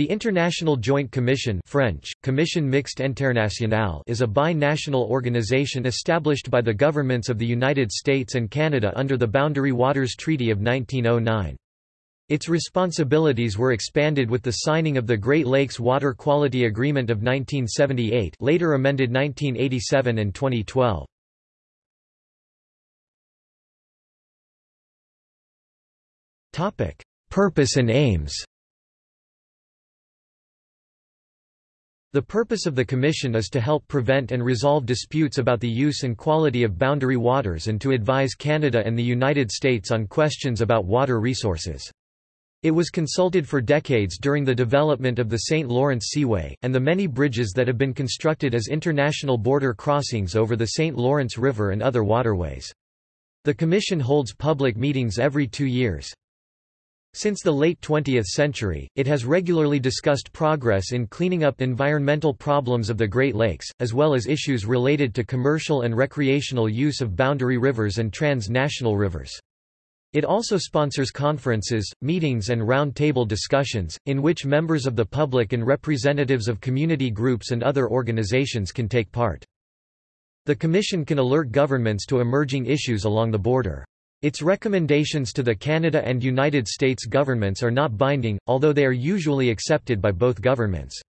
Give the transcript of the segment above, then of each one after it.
The International Joint Commission French, Commission Mixte Internationale is a bi-national organization established by the governments of the United States and Canada under the Boundary Waters Treaty of 1909. Its responsibilities were expanded with the signing of the Great Lakes Water Quality Agreement of 1978 later amended 1987 and 2012. Purpose and aims The purpose of the Commission is to help prevent and resolve disputes about the use and quality of boundary waters and to advise Canada and the United States on questions about water resources. It was consulted for decades during the development of the St. Lawrence Seaway, and the many bridges that have been constructed as international border crossings over the St. Lawrence River and other waterways. The Commission holds public meetings every two years. Since the late 20th century, it has regularly discussed progress in cleaning up environmental problems of the Great Lakes, as well as issues related to commercial and recreational use of boundary rivers and trans-national rivers. It also sponsors conferences, meetings and round-table discussions, in which members of the public and representatives of community groups and other organizations can take part. The Commission can alert governments to emerging issues along the border. Its recommendations to the Canada and United States governments are not binding, although they are usually accepted by both governments.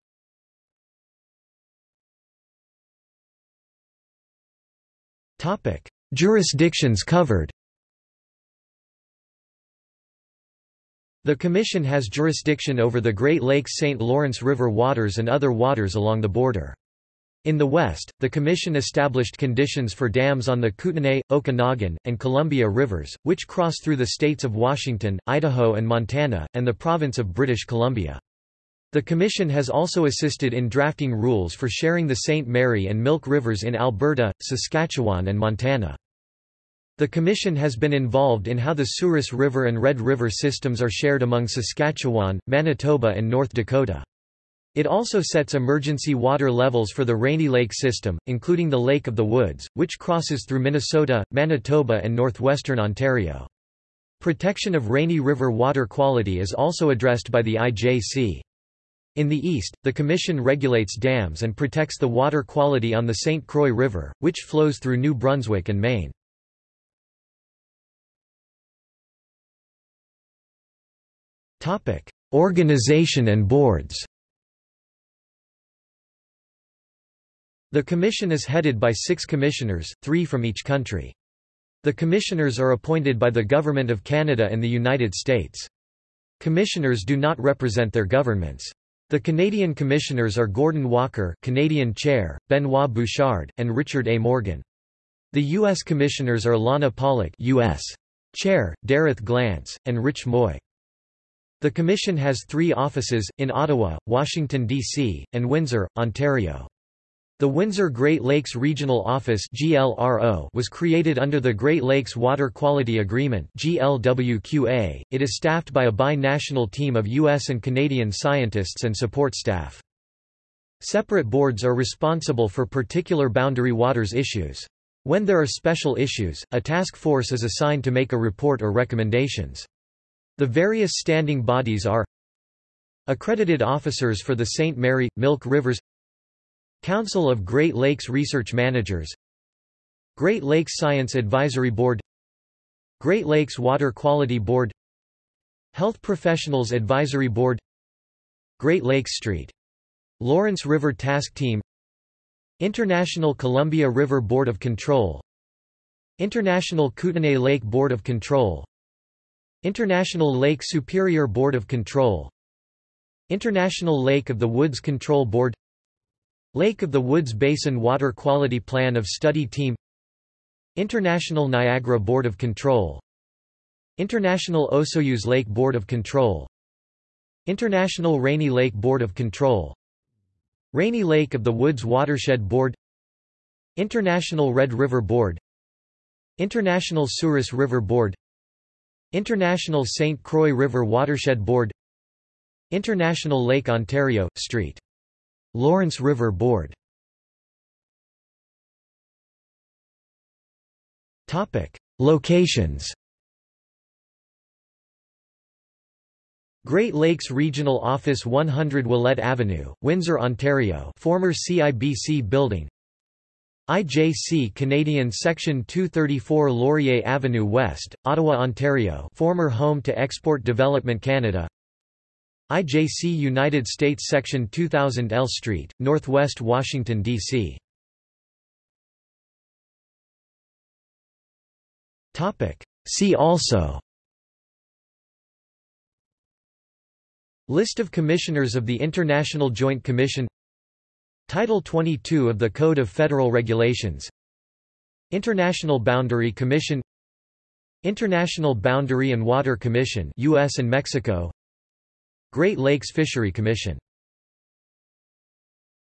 Jurisdictions covered The Commission has jurisdiction over the Great Lakes St. Lawrence River waters and other waters along the border. In the west, the Commission established conditions for dams on the Kootenay, Okanagan, and Columbia rivers, which cross through the states of Washington, Idaho and Montana, and the province of British Columbia. The Commission has also assisted in drafting rules for sharing the St. Mary and Milk Rivers in Alberta, Saskatchewan and Montana. The Commission has been involved in how the Souris River and Red River systems are shared among Saskatchewan, Manitoba and North Dakota. It also sets emergency water levels for the Rainy Lake system, including the Lake of the Woods, which crosses through Minnesota, Manitoba and northwestern Ontario. Protection of Rainy River water quality is also addressed by the IJC. In the east, the Commission regulates dams and protects the water quality on the St. Croix River, which flows through New Brunswick and Maine. Organization and boards The Commission is headed by six commissioners, three from each country. The commissioners are appointed by the Government of Canada and the United States. Commissioners do not represent their governments. The Canadian commissioners are Gordon Walker Canadian Chair, Benoit Bouchard, and Richard A. Morgan. The U.S. commissioners are Lana Pollack U.S. Chair, Dereth Glance, and Rich Moy. The Commission has three offices, in Ottawa, Washington, D.C., and Windsor, Ontario. The Windsor Great Lakes Regional Office was created under the Great Lakes Water Quality Agreement It is staffed by a bi-national team of U.S. and Canadian scientists and support staff. Separate boards are responsible for particular boundary waters issues. When there are special issues, a task force is assigned to make a report or recommendations. The various standing bodies are Accredited officers for the St. Mary, Milk Rivers Council of Great Lakes Research Managers Great Lakes Science Advisory Board Great Lakes Water Quality Board Health Professionals Advisory Board Great Lakes Street. Lawrence River Task Team International Columbia River Board of Control International Kootenay Lake Board of Control International Lake Superior Board of Control International Lake of the Woods Control Board Lake of the Woods Basin Water Quality Plan of Study Team International Niagara Board of Control International Osoyoos Lake Board of Control International Rainy Lake Board of Control Rainy Lake of the Woods Watershed Board International Red River Board International Souris River Board International St. Croix River Watershed Board International Lake Ontario, St. Lawrence River Board. Locations. Great Lakes Regional Office 100 Ouellette Avenue, Windsor, Ontario former CIBC building. IJC Canadian Section 234 Laurier Avenue West, Ottawa, Ontario former home to Export Development Canada IJC United States Section 2000 L Street, Northwest Washington, D.C. See also List of Commissioners of the International Joint Commission Title 22 of the Code of Federal Regulations International Boundary Commission International Boundary and Water Commission US and Mexico Great Lakes Fishery Commission